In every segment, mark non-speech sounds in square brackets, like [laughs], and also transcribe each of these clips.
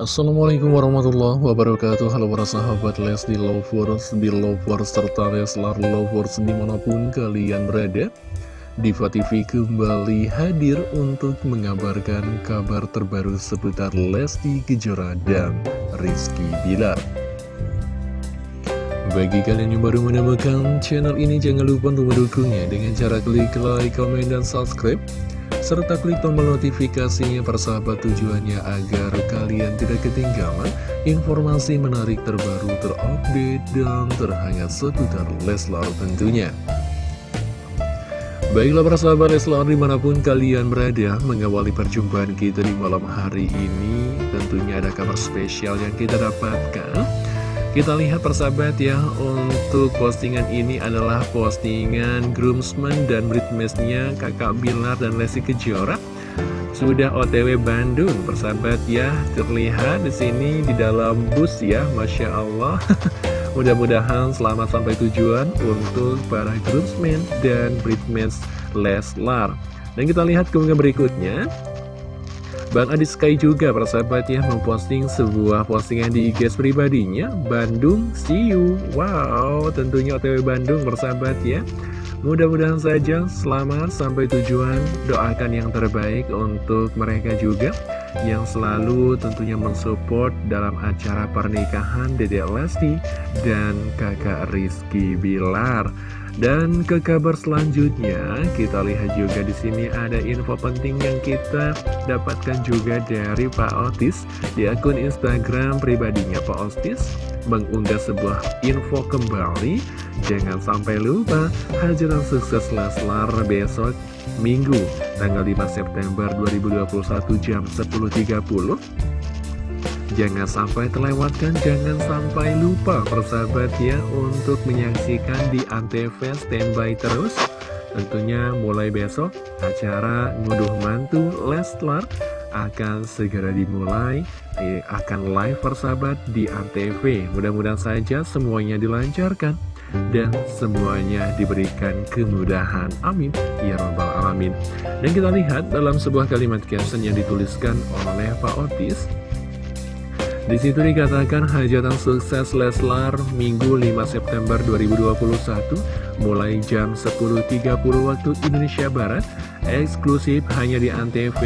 Assalamualaikum warahmatullahi wabarakatuh. Halo para sahabat Lesti Lovers, Belovers, serta Leslar Lovers di mana pun kalian berada Diva TV kembali hadir untuk mengabarkan kabar terbaru seputar Lesti Kejora dan Rizky Bilar. Bagi kalian yang baru menemukan channel ini, jangan lupa untuk mendukungnya dengan cara klik like, komen, dan subscribe serta klik tombol notifikasinya persahabat tujuannya agar kalian tidak ketinggalan informasi menarik terbaru terupdate dan terhangat seputar Leslar tentunya. Baiklah persahabat Leslar di mana pun kalian berada mengawali perjumpaan kita di malam hari ini tentunya ada kabar spesial yang kita dapatkan kita lihat persahabat ya, untuk postingan ini adalah postingan groomsmen dan bridesmaidsnya kakak Bilar dan Lesti Kejora. Sudah OTW Bandung, persahabat ya, terlihat di sini di dalam bus ya, Masya Allah. [laughs] Mudah-mudahan selamat sampai tujuan untuk para groomsmen dan bridesmaids Leslar. Dan kita lihat keunggahan berikutnya. Bang Adi Sky juga persahabat ya memposting sebuah postingan di IG pribadinya. Bandung see you. Wow tentunya OTW Bandung persahabat ya. Mudah-mudahan saja selamat sampai tujuan. Doakan yang terbaik untuk mereka juga Yang selalu tentunya mensupport dalam acara pernikahan Dede Lesti dan kakak Rizky Bilar dan ke kabar selanjutnya, kita lihat juga di sini ada info penting yang kita dapatkan juga dari Pak Otis di akun Instagram pribadinya Pak Otis mengunggah sebuah info kembali. Jangan sampai lupa hajatan sukses Leslar besok Minggu tanggal 5 September 2021 jam 10.30 Jangan sampai terlewatkan, jangan sampai lupa persahabat ya untuk menyaksikan di Antv standby terus. Tentunya mulai besok acara ngunduh mantu Leslar akan segera dimulai eh, akan live persahabat di Antv. Mudah-mudahan saja semuanya dilancarkan dan semuanya diberikan kemudahan. Amin. Ya Rabbal Alamin. Dan kita lihat dalam sebuah kalimat caption yang dituliskan oleh Pak Otis. Di situ dikatakan hajatan sukses Leslar Minggu 5 September 2021 mulai jam 10.30 waktu Indonesia Barat eksklusif hanya di Antv,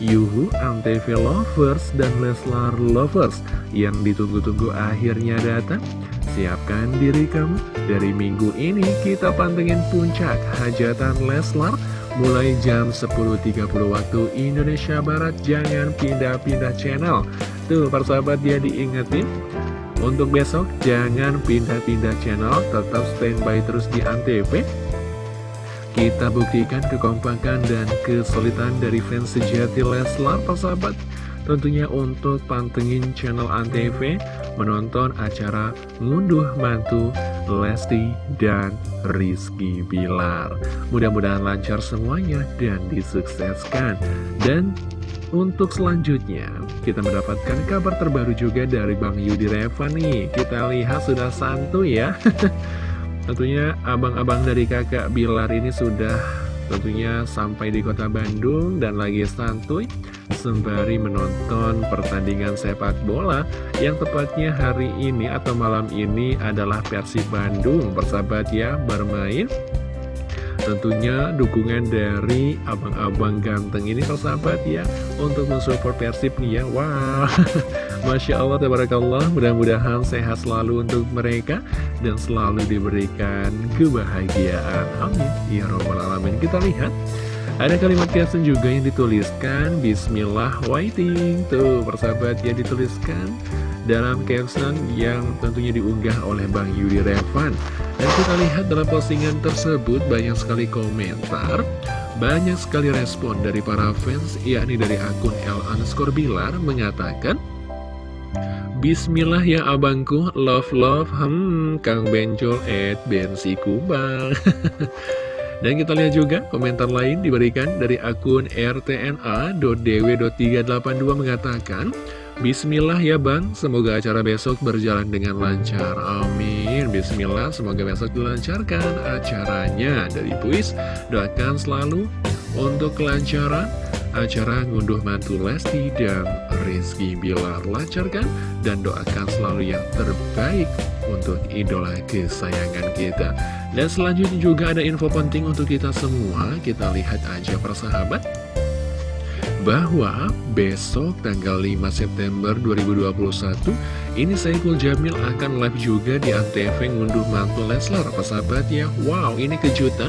Yuhu, Antv Lovers dan Leslar Lovers yang ditunggu-tunggu akhirnya datang. Siapkan diri kamu dari minggu ini kita pantengin puncak hajatan Leslar mulai jam 10.30 waktu Indonesia Barat jangan pindah-pindah channel. Tuh persahabat dia diingetin Untuk besok jangan pindah-pindah channel Tetap standby terus di Antv. Kita buktikan kekompakan dan kesulitan dari fans sejati Leslar persahabat Tentunya untuk pantengin channel Antv Menonton acara ngunduh mantu Lesti dan Rizky Bilar Mudah-mudahan lancar semuanya dan disukseskan Dan untuk selanjutnya, kita mendapatkan kabar terbaru juga dari Bang Yudi Reva nih. Kita lihat sudah santuy ya. [laughs] tentunya abang-abang dari kakak Bilar ini sudah tentunya sampai di kota Bandung dan lagi santuy sembari menonton pertandingan sepak bola yang tepatnya hari ini atau malam ini adalah versi Bandung. Persahabat ya bermain Tentunya dukungan dari abang-abang ganteng ini persahabat ya Untuk mensupport Persib nih ya. Wah [laughs] Masya Allah Tabarakallah. Mudah-mudahan sehat selalu untuk mereka Dan selalu diberikan kebahagiaan. Amin. Ya Rabbal Alamin. Kita lihat ada kalimat caption juga yang dituliskan. Bismillah waiting Tuh persahabat ya dituliskan dalam caption yang tentunya diunggah oleh Bang Yudi Revan. Dan kita lihat dalam postingan tersebut banyak sekali komentar, banyak sekali respon dari para fans, yakni dari akun L underscore Bilar mengatakan, Bismillah ya abangku, love love, hmm, Kang Bencol et bensi kubang. [laughs] Dan kita lihat juga komentar lain diberikan dari akun rtna.dw.382 mengatakan, Bismillah ya Bang, semoga acara besok berjalan dengan lancar. Amin. Bismillah, semoga besok dilancarkan acaranya. Dari Puis, doakan selalu untuk kelancaran acara ngunduh mantu Lesti dan Rizky Bilar lancarkan dan doakan selalu yang terbaik untuk idola kesayangan kita. Dan selanjutnya juga ada info penting untuk kita semua, kita lihat aja persahabat. Bahwa besok tanggal 5 September 2021 ini Saiful Jamil akan live juga di Antv ngunduh mantu Leslar. Persahabat ya Wow ini kejutan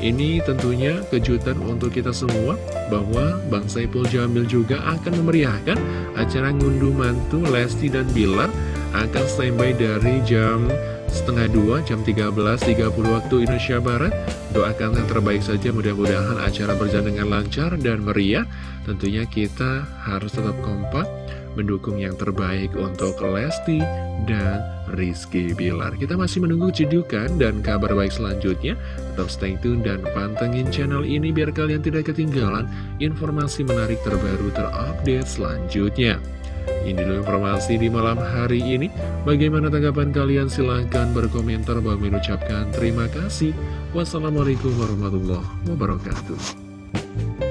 ini tentunya kejutan untuk kita semua bahwa Bang Saiful Jamil juga akan memeriahkan acara ngunduh mantu Lesti dan Bilar akan standby dari jam setengah dua jam 13.30 waktu Indonesia Barat. Doakan yang terbaik saja mudah-mudahan acara berjalan dengan lancar dan meriah. Tentunya kita harus tetap kompak mendukung yang terbaik untuk Lesti dan Rizky Bilar kita masih menunggu cedukan dan kabar baik selanjutnya tetap stay tune dan pantengin channel ini biar kalian tidak ketinggalan informasi menarik terbaru terupdate selanjutnya ini dulu informasi di malam hari ini. Bagaimana tanggapan kalian? Silahkan berkomentar. Bang mengucapkan terima kasih. Wassalamualaikum warahmatullahi wabarakatuh.